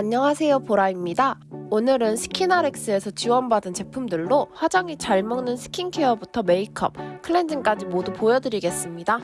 안녕하세요 보라입니다. 오늘은 스키나렉스에서 지원받은 제품들로 화장이 잘 먹는 스킨케어부터 메이크업, 클렌징까지 모두 보여드리겠습니다.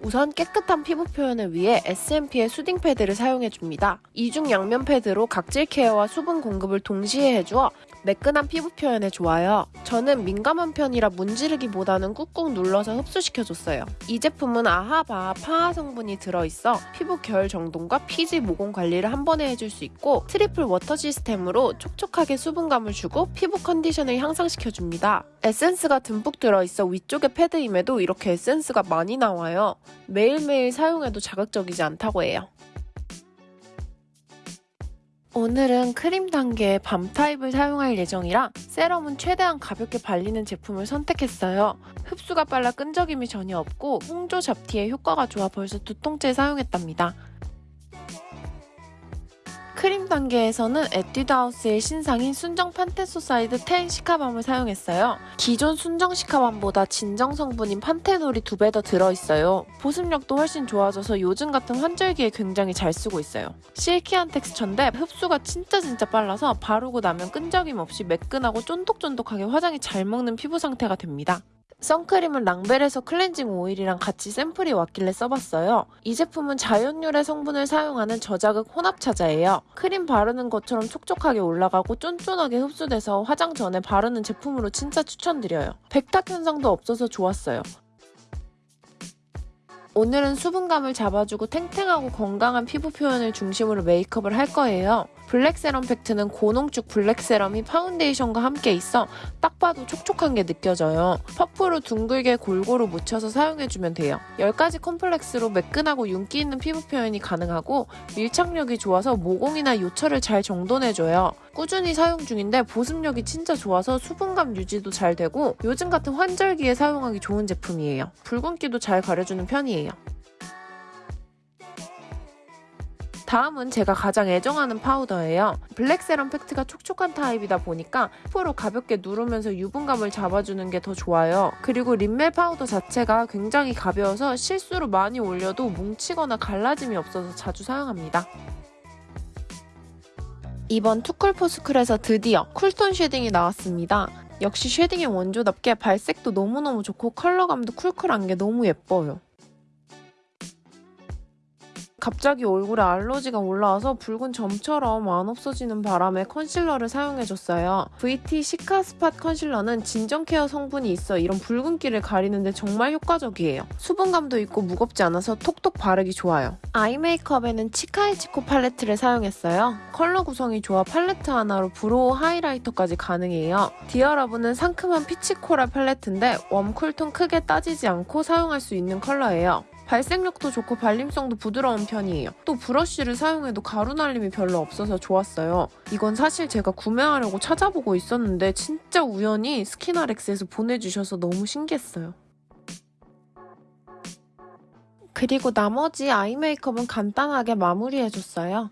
우선 깨끗한 피부 표현을 위해 S&P의 soothing 패드를 사용해줍니다. 이중 양면 패드로 각질 케어와 수분 공급을 동시에 해주어 매끈한 피부 표현에 좋아요. 저는 민감한 편이라 문지르기보다는 꾹꾹 눌러서 흡수시켜줬어요. 이 제품은 AHA BHA PHA 성분이 들어있어 피부 결 정돈과 피지 모공 관리를 한 번에 해줄 수 있고 triple water 시스템으로 촉촉하게 수분감을 주고 피부 컨디션을 향상시켜줍니다. 에센스가 듬뿍 들어있어 위쪽의 패드임에도 이렇게 에센스가 많이 나와요. 매일매일 사용해도 자극적이지 않다고 해요. 오늘은 크림 단계의 balm 타입을 사용할 예정이라 세럼은 최대한 가볍게 발리는 제품을 선택했어요. 흡수가 빨라 끈적임이 전혀 없고 홍조 잡티에 효과가 좋아 벌써 두 통째 사용했답니다. 크림 단계에서는 에뛰드하우스의 신상인 순정 판테소사이드 10 시카밤을 사용했어요. 기존 순정 시카밤보다 진정 성분인 판테놀이 두 배 더 들어있어요. 보습력도 훨씬 좋아져서 요즘 같은 환절기에 굉장히 잘 쓰고 있어요. silky한 텍스처인데 흡수가 진짜 진짜 빨라서 바르고 나면 끈적임 없이 매끈하고 쫀득쫀득하게 화장이 잘 먹는 피부 상태가 됩니다. 선크림은 랑벨에서 클렌징 오일이랑 같이 샘플이 왔길래 써봤어요. 이 제품은 자연유래 성분을 사용하는 저자극 혼합자차예요. 크림 바르는 것처럼 촉촉하게 올라가고 쫀쫀하게 흡수돼서 화장 전에 바르는 제품으로 진짜 추천드려요. 백탁 현상도 없어서 좋았어요. 오늘은 수분감을 잡아주고 탱탱하고 건강한 피부 표현을 중심으로 메이크업을 할 거예요. 블랙 세럼 팩트는 고농축 블랙 세럼이 파운데이션과 함께 있어 딱 봐도 촉촉한 게 느껴져요. 퍼프로 둥글게 골고루 묻혀서 사용해주면 돼요. 10가지 complex로 매끈하고 윤기 있는 피부 표현이 가능하고 밀착력이 좋아서 모공이나 요철을 잘 정돈해줘요. 꾸준히 사용 중인데 보습력이 진짜 좋아서 수분감 유지도 잘 되고 요즘 같은 환절기에 사용하기 좋은 제품이에요. 붉은기도 잘 가려주는 편이에요. 다음은 제가 가장 애정하는 파우더예요. 블랙 세럼 팩트가 촉촉한 타입이다 보니까 퍼프로 가볍게 누르면서 유분감을 잡아주는 게 더 좋아요. 그리고 립멜 파우더 자체가 굉장히 가벼워서 실수로 많이 올려도 뭉치거나 갈라짐이 없어서 자주 사용합니다. 이번 투쿨포스쿨에서 드디어 cool tone shading이 나왔습니다. 역시 shading의 원조답게 발색도 너무너무 좋고 컬러감도 cool cool한 게 너무 예뻐요. 갑자기 얼굴에 알러지가 올라와서 붉은 점처럼 안 없어지는 바람에 컨실러를 사용해줬어요. VT 시카 스팟 컨실러는 진정 케어 성분이 있어 이런 붉은기를 가리는데 정말 효과적이에요. 수분감도 있고 무겁지 않아서 톡톡 바르기 좋아요. 아이 메이크업에는 치카이치코 팔레트를 사용했어요. 컬러 구성이 좋아 팔레트 하나로 brow 하이라이터까지 가능해요. 디어러브는 상큼한 peach coral 팔레트인데 warm, cool tone 크게 따지지 않고 사용할 수 있는 컬러예요. 발색력도 좋고 발림성도 부드러운 편이에요. 또 브러쉬를 사용해도 가루 날림이 별로 없어서 좋았어요. 이건 사실 제가 구매하려고 찾아보고 있었는데 진짜 우연히 스키나렉스에서 보내주셔서 너무 신기했어요. 그리고 나머지 아이 메이크업은 간단하게 마무리해줬어요.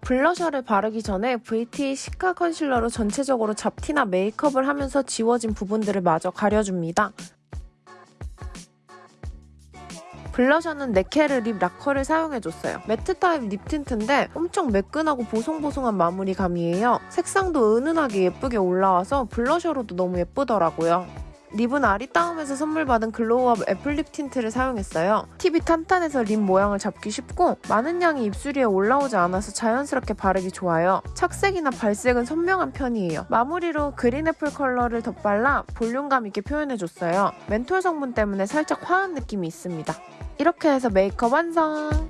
블러셔를 바르기 전에 VT 시카 컨실러로 전체적으로 잡티나 메이크업을 하면서 지워진 부분들을 마저 가려줍니다. 블러셔는 네케르 립 라커를 사용해줬어요. matte 타입 립 틴트인데 엄청 매끈하고 보송보송한 마무리감이에요. 색상도 은은하게 예쁘게 올라와서 블러셔로도 너무 예쁘더라고요. 립은 아리따움에서 선물 받은 글로우업 애플 립 틴트를 사용했어요. 팁이 탄탄해서 립 모양을 잡기 쉽고 많은 양이 입술 위에 올라오지 않아서 자연스럽게 바르기 좋아요. 착색이나 발색은 선명한 편이에요. 마무리로 green apple 컬러를 덧발라 볼륨감 있게 표현해줬어요. 멘톨 성분 때문에 살짝 화한 느낌이 있습니다. 이렇게 해서 메이크업 완성!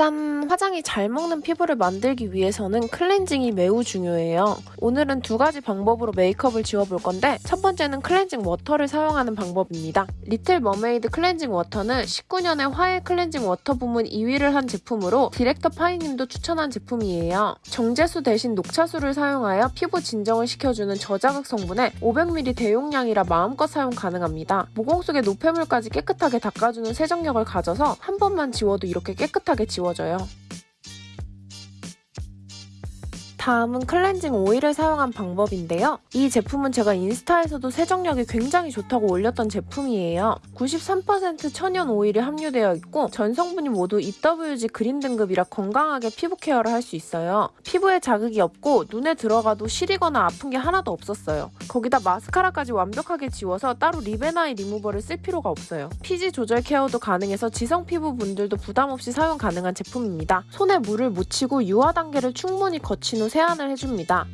짠! 화장이 잘 먹는 피부를 만들기 위해서는 클렌징이 매우 중요해요. 오늘은 두 가지 방법으로 메이크업을 지워볼 건데 첫 번째는 클렌징 워터를 사용하는 방법입니다. 리틀 머메이드 클렌징 워터는 19년에 화해 클렌징 워터 부문 2위를 한 제품으로 디렉터 파이님도 추천한 제품이에요. 정제수 대신 녹차수를 사용하여 피부 진정을 시켜주는 저자극 성분에 500ml 대용량이라 마음껏 사용 가능합니다. 모공 속의 노폐물까지 깨끗하게 닦아주는 세정력을 가져서 한 번만 지워도 이렇게 깨끗하게 지워 지워져요. 다음은 클렌징 오일을 사용한 방법인데요. 이 제품은 제가 인스타에서도 세정력이 굉장히 좋다고 올렸던 제품이에요. 93% 천연 오일이 함유되어 있고 전 성분이 모두 EWG 그린 등급이라 건강하게 피부 케어를 할 수 있어요. 피부에 자극이 없고 눈에 들어가도 시리거나 아픈 게 하나도 없었어요. 거기다 마스카라까지 완벽하게 지워서 따로 립앤아이 리무버를 쓸 필요가 없어요. 피지 조절 케어도 가능해서 지성 피부 분들도 부담 없이 사용 가능한 제품입니다. 손에 물을 묻히고 유화 단계를 충분히 거친 후 세안을 해줍니다.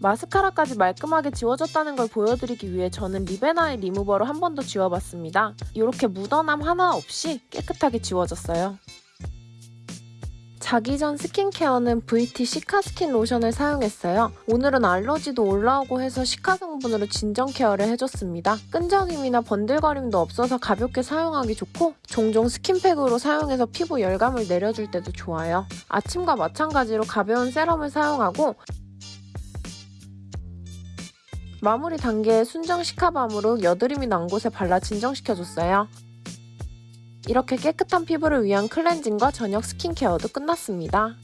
마스카라까지 말끔하게 지워졌다는 걸 보여드리기 위해 저는 립앤아이 리무버로 한 번 더 지워봤습니다. 이렇게 묻어남 하나 없이 깨끗하게 지워졌어요. 자기 전 스킨케어는 VT 시카 스킨 로션을 사용했어요. 오늘은 알러지도 올라오고 해서 시카 성분으로 진정 케어를 해줬습니다. 끈적임이나 번들거림도 없어서 가볍게 사용하기 좋고 종종 스킨팩으로 사용해서 피부 열감을 내려줄 때도 좋아요. 아침과 마찬가지로 가벼운 세럼을 사용하고 마무리 단계에 순정 시카밤으로 여드름이 난 곳에 발라 진정시켜줬어요. 이렇게 깨끗한 피부를 위한 클렌징과 저녁 스킨케어도 끝났습니다.